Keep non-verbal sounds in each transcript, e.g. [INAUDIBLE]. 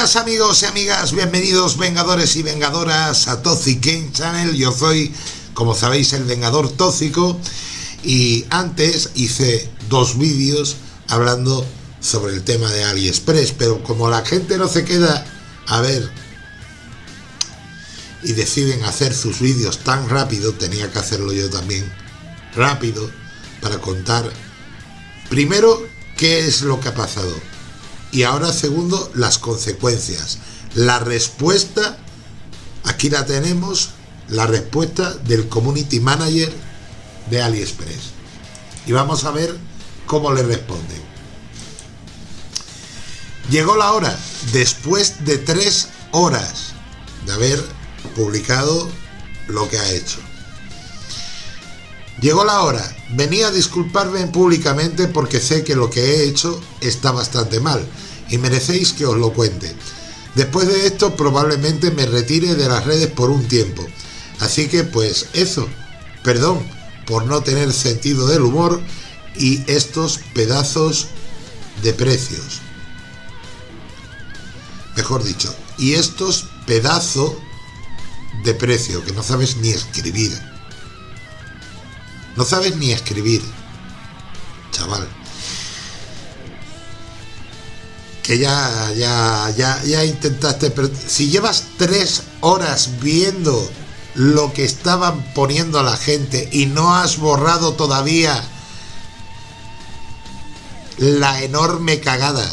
Buenas amigos y amigas, bienvenidos vengadores y vengadoras a Toxic Game Channel. Yo soy, como sabéis, el Vengador Tóxico y antes hice dos vídeos hablando sobre el tema de AliExpress, pero como la gente no se queda a ver y deciden hacer sus vídeos tan rápido, tenía que hacerlo yo también rápido para contar primero qué es lo que ha pasado y ahora segundo, las consecuencias. La respuesta, aquí la tenemos, la respuesta del Community Manager de AliExpress. Y vamos a ver cómo le responden. Llegó la hora, después de tres horas de haber publicado lo que ha hecho. Llegó la hora, venía a disculparme públicamente porque sé que lo que he hecho está bastante mal y merecéis que os lo cuente. Después de esto probablemente me retire de las redes por un tiempo. Así que pues eso, perdón por no tener sentido del humor y estos pedazos de precios. Mejor dicho, y estos pedazos de precio que no sabes ni escribir. No sabes ni escribir, chaval. Que ya, ya, ya, ya intentaste, pero si llevas tres horas viendo lo que estaban poniendo a la gente y no has borrado todavía la enorme cagada,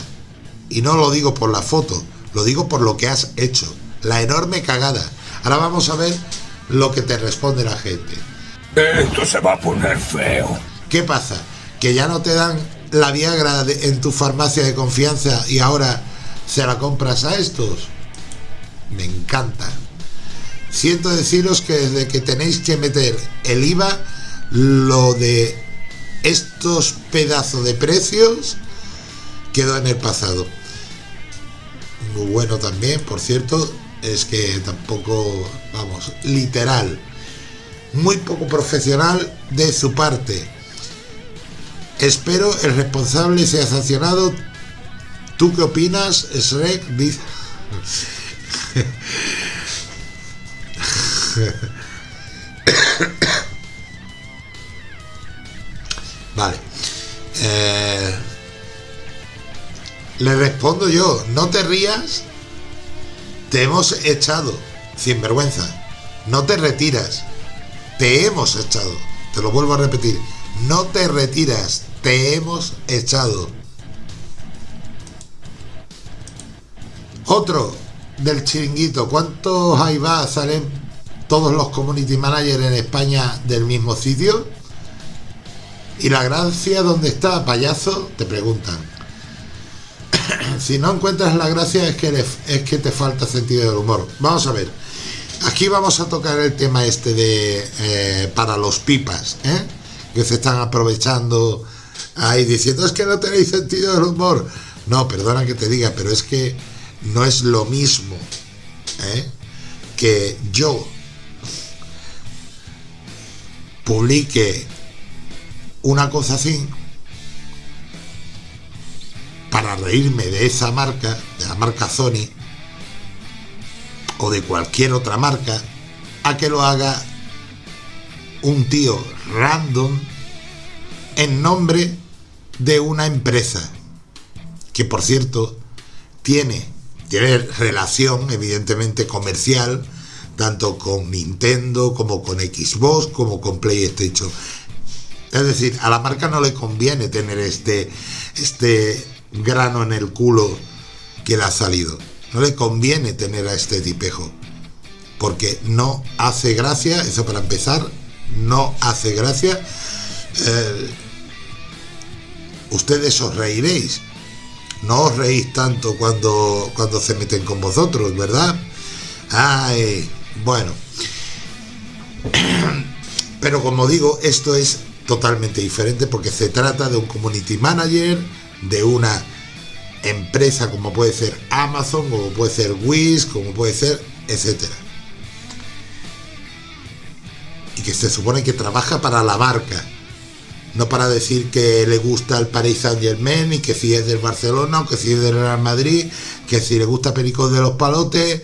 y no lo digo por la foto, lo digo por lo que has hecho, la enorme cagada. Ahora vamos a ver lo que te responde la gente. Esto se va a poner feo. ¿Qué pasa? Que ya no te dan la Viagra en tu farmacia de confianza y ahora se la compras a estos. Me encanta. Siento deciros que desde que tenéis que meter el IVA, lo de estos pedazos de precios quedó en el pasado. Muy bueno también, por cierto, es que tampoco, vamos, literal muy poco profesional de su parte. Espero el responsable sea sancionado. ¿Tú qué opinas, Shrek? [COUGHS] vale. Eh, le respondo yo, no te rías, te hemos echado, sin vergüenza, no te retiras, te hemos echado. Te lo vuelvo a repetir. No te retiras, te hemos echado. Otro del chiringuito. ¿Cuántos ahí va? ¿Salen todos los community managers en España del mismo sitio? ¿Y la gracia dónde está, payaso? Te preguntan. [COUGHS] si no encuentras la gracia es que, es que te falta sentido del humor. Vamos a ver. Aquí vamos a tocar el tema este de eh, para los pipas, ¿eh? que se están aprovechando ahí diciendo es que no tenéis sentido del humor. No, perdona que te diga, pero es que no es lo mismo ¿eh? que yo publique una cosa así para reírme de esa marca, de la marca Sony, o de cualquier otra marca a que lo haga un tío random en nombre de una empresa que por cierto tiene, tiene relación evidentemente comercial tanto con Nintendo como con Xbox como con PlayStation. Es decir, a la marca no le conviene tener este, este grano en el culo que le ha salido no le conviene tener a este tipejo. Porque no hace gracia, eso para empezar, no hace gracia. Eh, ustedes os reiréis. No os reís tanto cuando, cuando se meten con vosotros, ¿verdad? Ay, bueno. [CLEARS THROAT] Pero como digo, esto es totalmente diferente porque se trata de un community manager, de una empresa como puede ser Amazon, como puede ser Wish, como puede ser, etcétera. Y que se supone que trabaja para la marca, no para decir que le gusta el Paris Saint Germain y que si es del Barcelona o que si es del Real Madrid, que si le gusta Pericos de los Palotes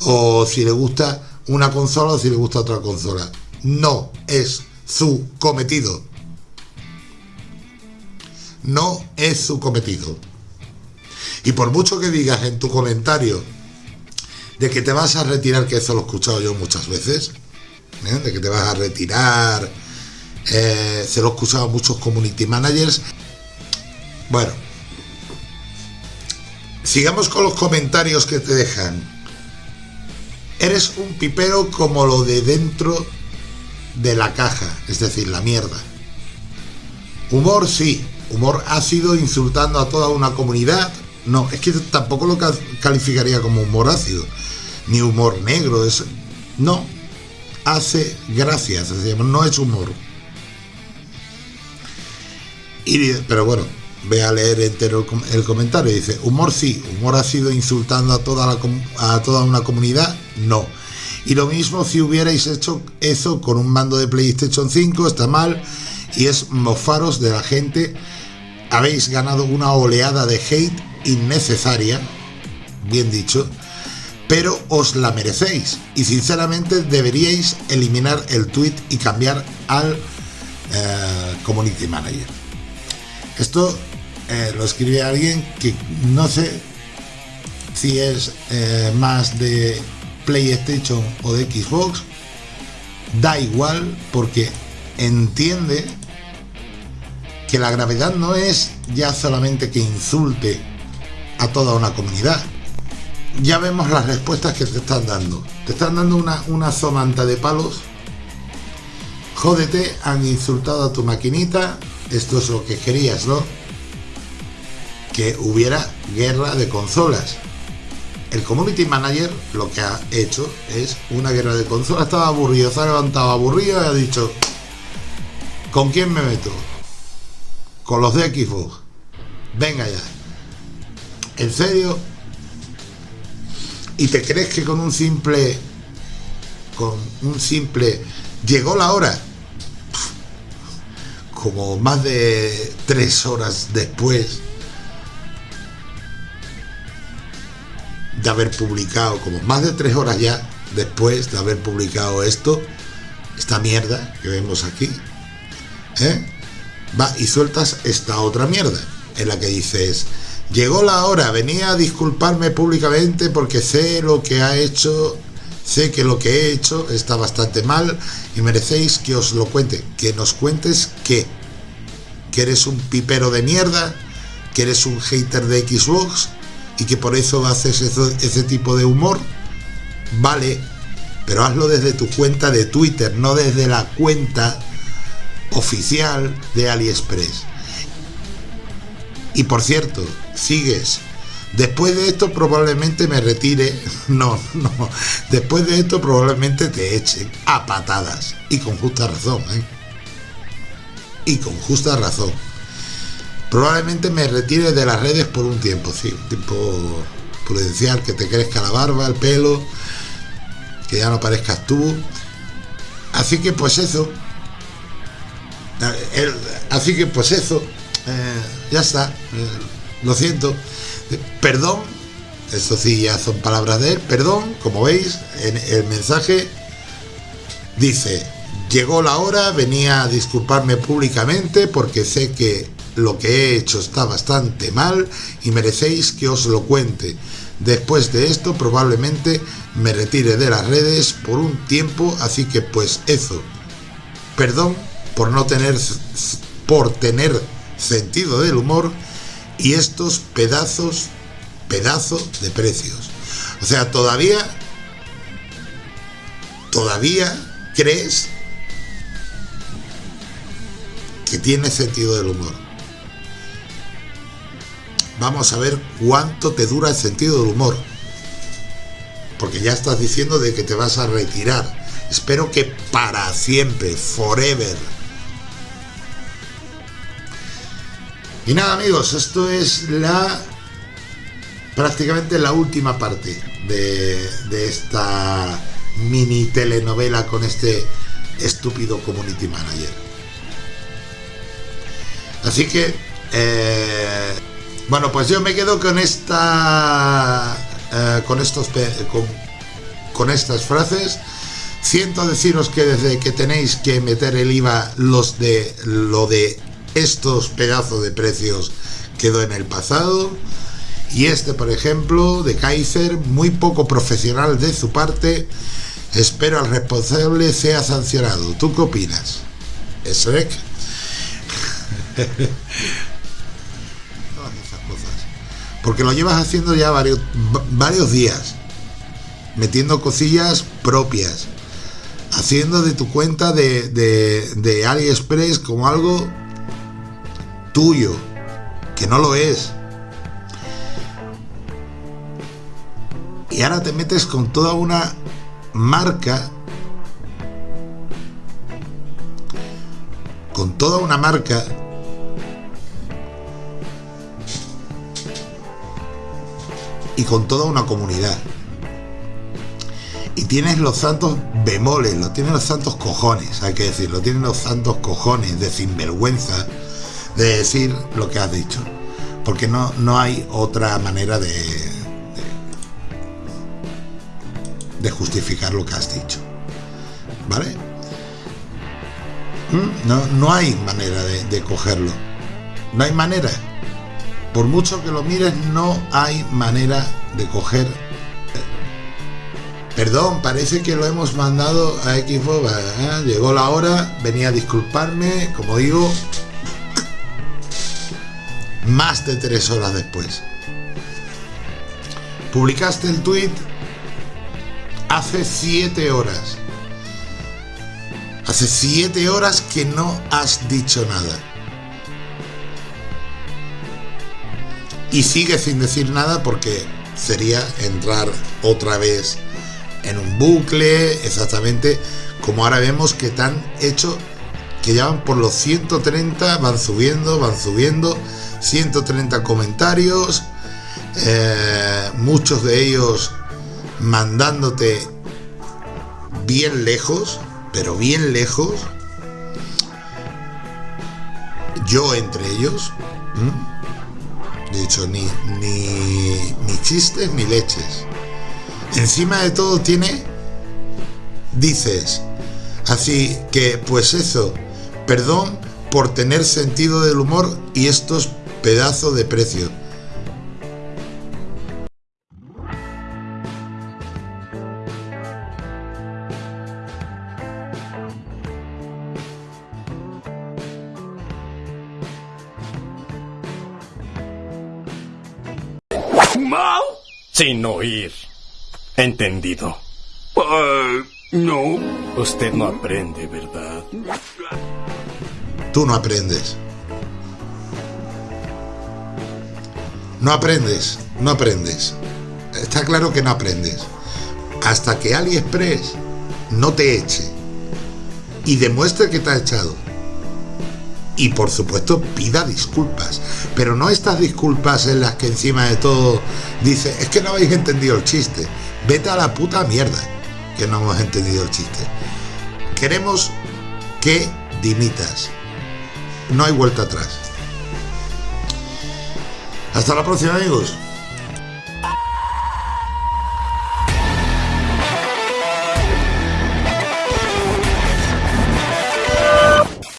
o si le gusta una consola o si le gusta otra consola. No es su cometido. No es su cometido. Y por mucho que digas en tu comentario de que te vas a retirar, que eso lo he escuchado yo muchas veces, ¿eh? de que te vas a retirar, eh, se lo he escuchado a muchos community managers. Bueno, sigamos con los comentarios que te dejan. Eres un pipero como lo de dentro de la caja, es decir, la mierda. Humor sí, humor ácido insultando a toda una comunidad. No, es que tampoco lo calificaría como humor ácido, ni humor negro, es no hace gracias, no es humor. Y, pero bueno, ve a leer entero el comentario dice, humor sí, humor ha sido insultando a toda, la, a toda una comunidad, no. Y lo mismo si hubierais hecho eso con un mando de PlayStation 5, está mal, y es mofaros de la gente, habéis ganado una oleada de hate innecesaria, bien dicho, pero os la merecéis, y sinceramente deberíais eliminar el tweet y cambiar al eh, community manager. Esto eh, lo escribe alguien que no sé si es eh, más de PlayStation o de Xbox. Da igual porque entiende que la gravedad no es ya solamente que insulte a toda una comunidad. Ya vemos las respuestas que te están dando. Te están dando una, una somanta de palos. Jódete, han insultado a tu maquinita, esto es lo que querías, ¿no? Que hubiera guerra de consolas. El community manager lo que ha hecho es una guerra de consolas. Estaba aburrido, se ha levantado aburrido y ha dicho: ¿Con quién me meto? Con los de Xbox. Venga ya. ¿En serio? ¿Y te crees que con un simple. con un simple. llegó la hora? como más de tres horas después de haber publicado, como más de tres horas ya después de haber publicado esto, esta mierda que vemos aquí, ¿eh? va y sueltas esta otra mierda, en la que dices, llegó la hora, venía a disculparme públicamente porque sé lo que ha hecho Sé que lo que he hecho está bastante mal y merecéis que os lo cuente. Que nos cuentes qué. Que eres un pipero de mierda, que eres un hater de Xbox y que por eso haces ese tipo de humor. Vale, pero hazlo desde tu cuenta de Twitter, no desde la cuenta oficial de AliExpress. Y por cierto, sigues Después de esto probablemente me retire. [LAUGHS] No, no. Después de esto probablemente te echen a patadas. Y con justa razón, ¿eh? Y con justa razón. Probablemente me retire de las redes por un tiempo, sí. Un tiempo prudencial, que te crezca la barba, el pelo, que ya no parezcas tú. Así que pues eso. Así que pues eso. Eh, ya está. Eh, lo siento. Perdón, eso sí ya son palabras de él, perdón, como veis, en el mensaje dice, llegó la hora, venía a disculparme públicamente porque sé que lo que he hecho está bastante mal y merecéis que os lo cuente. Después de esto probablemente me retire de las redes por un tiempo, así que pues eso. Perdón por no tener por tener sentido del humor y estos pedazos, pedazos de precios. O sea, todavía, todavía crees que tiene sentido del humor. Vamos a ver cuánto te dura el sentido del humor. Porque ya estás diciendo de que te vas a retirar. Espero que para siempre, forever. Y nada amigos, esto es la prácticamente la última parte de, esta mini telenovela con este estúpido community manager. Así que, eh, bueno, pues yo me quedo con esta, eh, con estos, con, con estas frases. Siento deciros que desde que tenéis que meter el IVA, los de lo de estos pedazos de precios quedó en el pasado. Y este, por ejemplo, de Kaiser, muy poco profesional de su parte. Espero al responsable sea sancionado. ¿Tú qué opinas? Shrek. [LAUGHS] Todas esas cosas. Porque lo llevas haciendo ya varios, varios días. Metiendo cosillas propias. Haciendo de tu cuenta de, de, de AliExpress como algo tuyo. Que no lo es. y ahora te metes con toda una marca con toda una marca y con toda una comunidad y tienes los santos bemoles, lo tienes los santos cojones, hay que decirlo, tienes los santos cojones de sinvergüenza de decir lo que has dicho, porque no, no hay otra manera de, de justificar lo que has dicho. ¿Vale? ¿Mm? No, no hay manera de, cogerlo. No hay manera. Por mucho que lo mires, no hay manera de coger. Perdón, parece que lo hemos mandado a Xbox. ¿eh? Llegó la hora, venía a disculparme, como digo, más de tres horas después. Publicaste el tweet hace siete horas. Hace siete horas que no has dicho nada. Y sigue sin decir nada porque sería entrar otra vez en un bucle, exactamente como ahora vemos que tan hecho que ya van por los 130, van subiendo, van subiendo, 130 comentarios, eh, muchos de ellos mandándote bien lejos, pero bien lejos, yo entre ellos, de hecho, ni, ni, ni chistes ni leches. Encima de todo tiene, dices, así que pues eso, perdón por tener sentido del humor y estos pedazos de precio ¿Mal? Sin oír. Entendido. Uh, no. Usted no aprende, ¿verdad? Tú no aprendes. No aprendes, no aprendes. Está claro que no aprendes. Hasta que AliExpress no te eche y demuestre que te ha echado. Y por supuesto pida disculpas. Pero no estas disculpas en las que encima de todo dice, es que no habéis entendido el chiste. Vete a la puta mierda que no hemos entendido el chiste. Queremos que dimitas. No hay vuelta atrás. Hasta la próxima amigos.